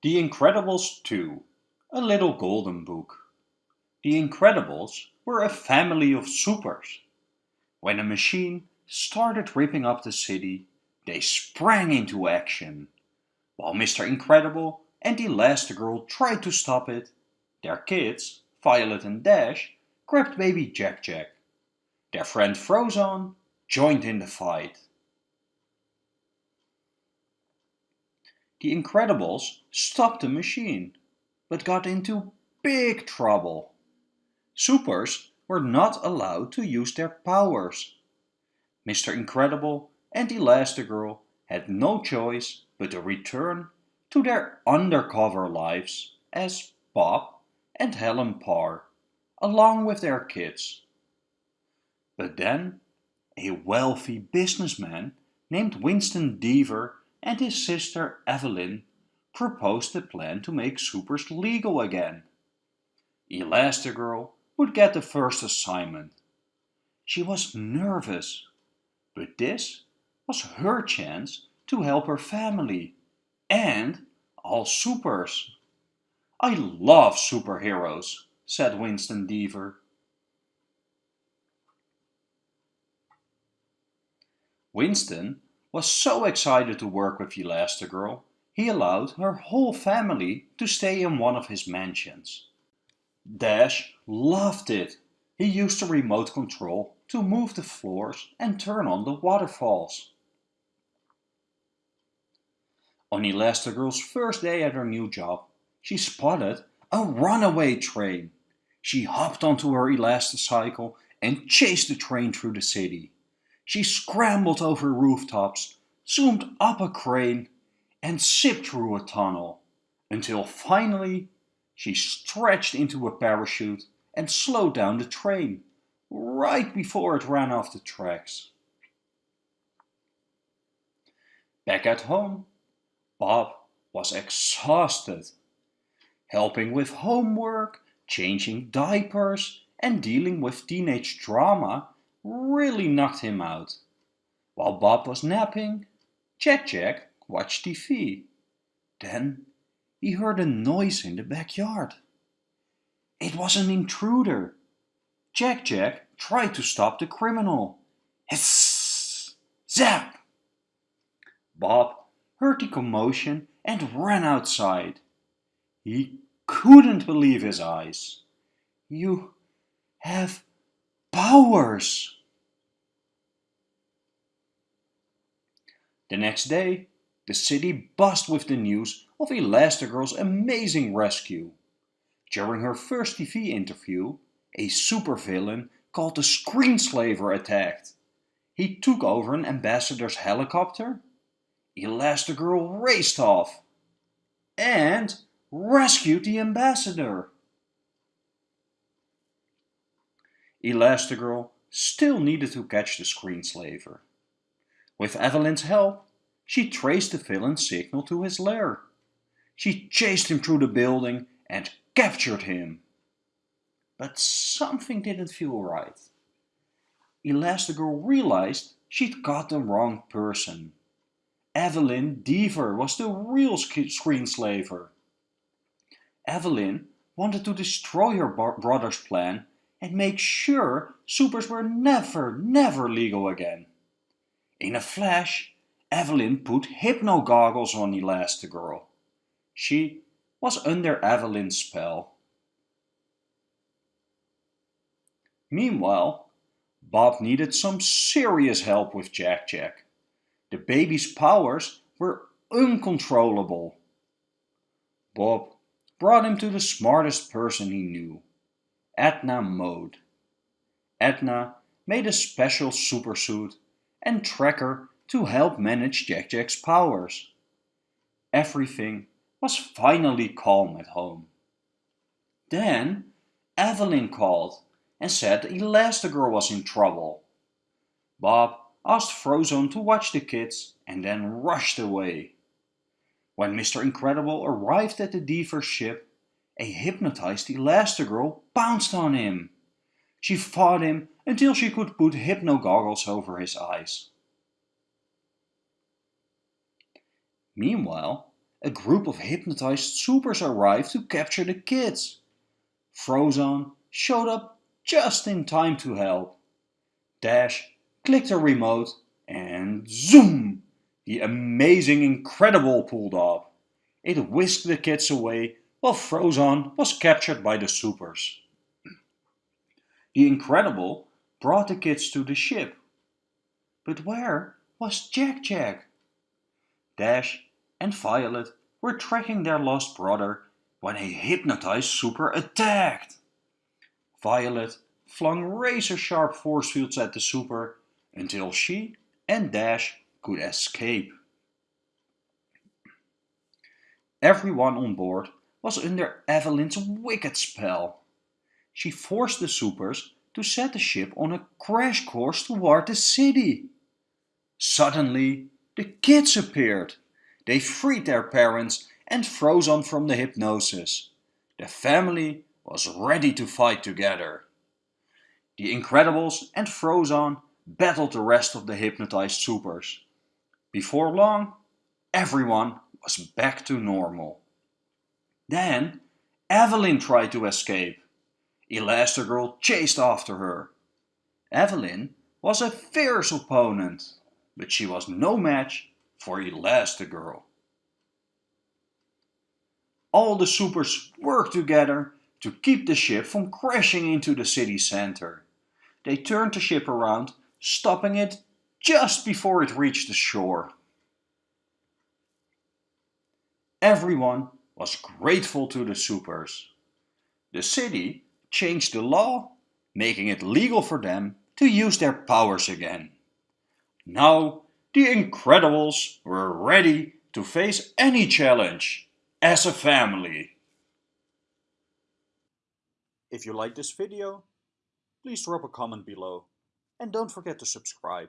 The Incredibles 2 A Little Golden Book The Incredibles were a family of supers. When a machine started ripping up the city, they sprang into action. While Mr. Incredible and the Elastigirl tried to stop it, their kids, Violet and Dash, grabbed baby Jack Jack. Their friend Frozone joined in the fight. The Incredibles stopped the machine, but got into big trouble. Supers were not allowed to use their powers. Mr. Incredible and Elastigirl had no choice but to return to their undercover lives as Bob and Helen Parr, along with their kids. But then a wealthy businessman named Winston Deavor and his sister Evelyn proposed a plan to make supers legal again. Elastigirl would get the first assignment. She was nervous, but this was her chance to help her family and all supers. I love superheroes, said Winston Deavor. Winston was so excited to work with Elastigirl, he allowed her whole family to stay in one of his mansions. Dash loved it. He used the remote control to move the floors and turn on the waterfalls. On Elastigirl's first day at her new job, she spotted a runaway train. She hopped onto her elasticycle and chased the train through the city. She scrambled over rooftops, zoomed up a crane, and zipped through a tunnel, until finally she stretched into a parachute and slowed down the train, right before it ran off the tracks. Back at home, Bob was exhausted. Helping with homework, changing diapers, and dealing with teenage drama really knocked him out. While Bob was napping, Jack Jack watched TV. Then he heard a noise in the backyard. It was an intruder. Jack Jack tried to stop the criminal. Hiss! Zap! Bob heard the commotion and ran outside. He couldn't believe his eyes. You have powers! The next day, the city buzzed with the news of Elastigirl's amazing rescue. During her first TV interview, a supervillain called the Screenslaver attacked. He took over an ambassador's helicopter. Elastigirl raced off and rescued the ambassador. Elastigirl still needed to catch the Screenslaver. With Evelyn's help, she traced the villain's signal to his lair. She chased him through the building and captured him. But something didn't feel right. Elastigirl realized she'd got the wrong person. Evelyn Deavor was the real screenslaver. Evelyn wanted to destroy her brother's plan and make sure supers were never, never legal again. In a flash, Evelyn put hypno goggles on Elastigirl. She was under Evelyn's spell. Meanwhile, Bob needed some serious help with Jack Jack. The baby's powers were uncontrollable. Bob brought him to the smartest person he knew, Edna Mode. Edna made a special supersuit and tracker to help manage Jack Jack's powers. Everything was finally calm at home. Then Evelyn called and said Elastigirl was in trouble. Bob asked Frozone to watch the kids and then rushed away. When Mr. Incredible arrived at the Deavor ship, a hypnotized Elastigirl pounced on him. She fought him until she could put hypno goggles over his eyes. Meanwhile, a group of hypnotized supers arrived to capture the kids. Frozone showed up just in time to help. Dash clicked a remote and zoom! The amazing Incredible pulled up. It whisked the kids away while Frozone was captured by the supers. The Incredible brought the kids to the ship. But where was Jack Jack? Dash and Violet were tracking their lost brother when a hypnotized super attacked. Violet flung razor-sharp force fields at the super until she and Dash could escape. Everyone on board was under Evelyn's wicked spell. She forced the supers to set the ship on a crash course toward the city. Suddenly, the kids appeared. They freed their parents and Frozone from the hypnosis. The family was ready to fight together. The Incredibles and Frozone battled the rest of the hypnotized supers. Before long, everyone was back to normal. Then Evelyn tried to escape. Elastigirl chased after her. Evelyn was a fierce opponent, but she was no match for Elastigirl. All the supers worked together to keep the ship from crashing into the city center. They turned the ship around, stopping it just before it reached the shore. Everyone was grateful to the supers. The city changed the law, making it legal for them to use their powers again. Now the Incredibles were ready to face any challenge as a family. If you like this video, please drop a comment below and don't forget to subscribe.